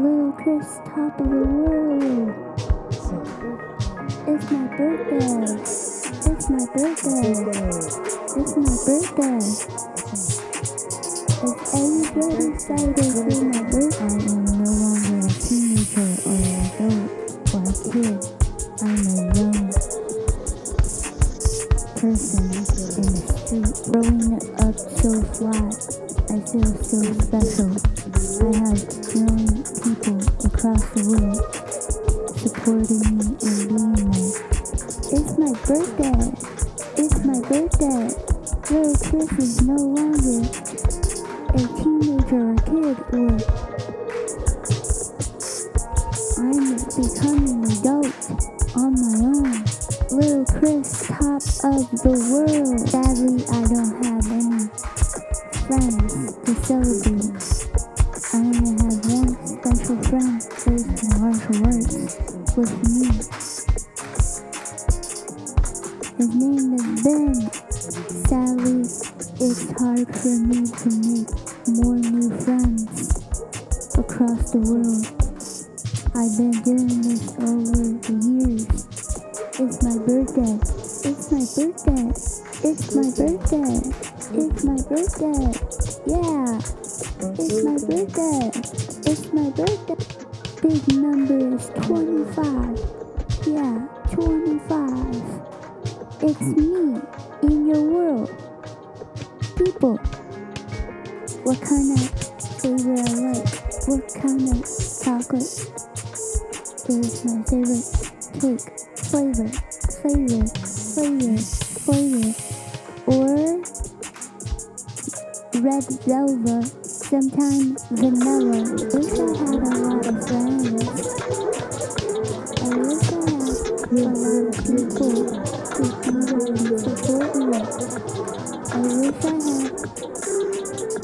Little Chris, top of the world. It's my birthday. It's my birthday. It's my birthday. Is everybody excited for my birthday? I am no longer a teenager or an adult or a kid. I'm a young person in the street. Growing up so fly, I feel so special. Supporting me and being there. It's my birthday. It's my birthday. Little Chris is no longer a teenager or kid or I'm becoming an adult on my own. Little Chris, top of the world. Sadly, I don't have any friends to celebrate. His name is Ben. Sadly, it's hard for me to make more new friends across the world. I've been doing this over the years. It's my birthday. It's my birthday. It's my birthday. It's my birthday. Yeah. It's my birthday. It's my birthday. Big number is 25. Yeah, 25. It's me in your world. People. What kind of flavor I like? What kind of chocolate is my favorite cake? Flavor, flavor, flavor, flavor. Or red velvet, sometimes vanilla. Wish I had a lot of friends. I wish I had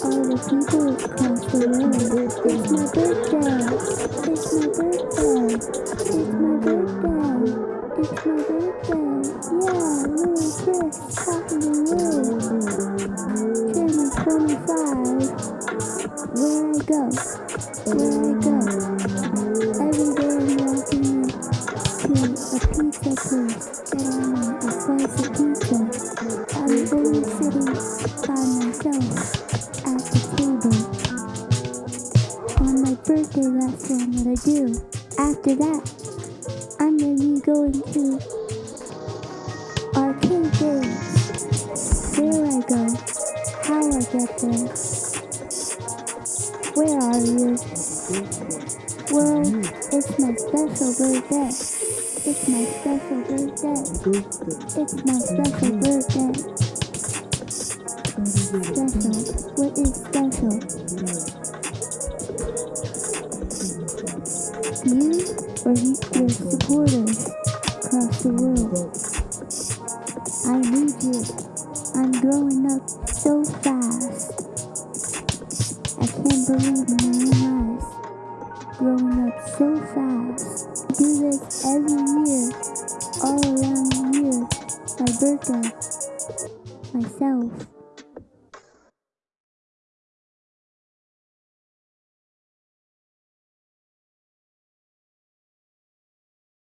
all the people across to world. It's my birthday. It's my birthday. It's my birthday. It's my birthday. Yeah, little Chris, of the world. Turning 25. Where I go. Where I'm always sitting by myself at the table. On my birthday, that's what gonna do. After that, I'm gonna be going to arcade. Where I go, how I get there. Where are you? Well, it's my special birthday. It's my special birthday. It's my special birthday. Special. What is special? You or your supporters across the world? I need you. I'm growing up so fast. I can't believe my own eyes. Growing up so fast. Do this every year, all around the year. My birthday. Myself.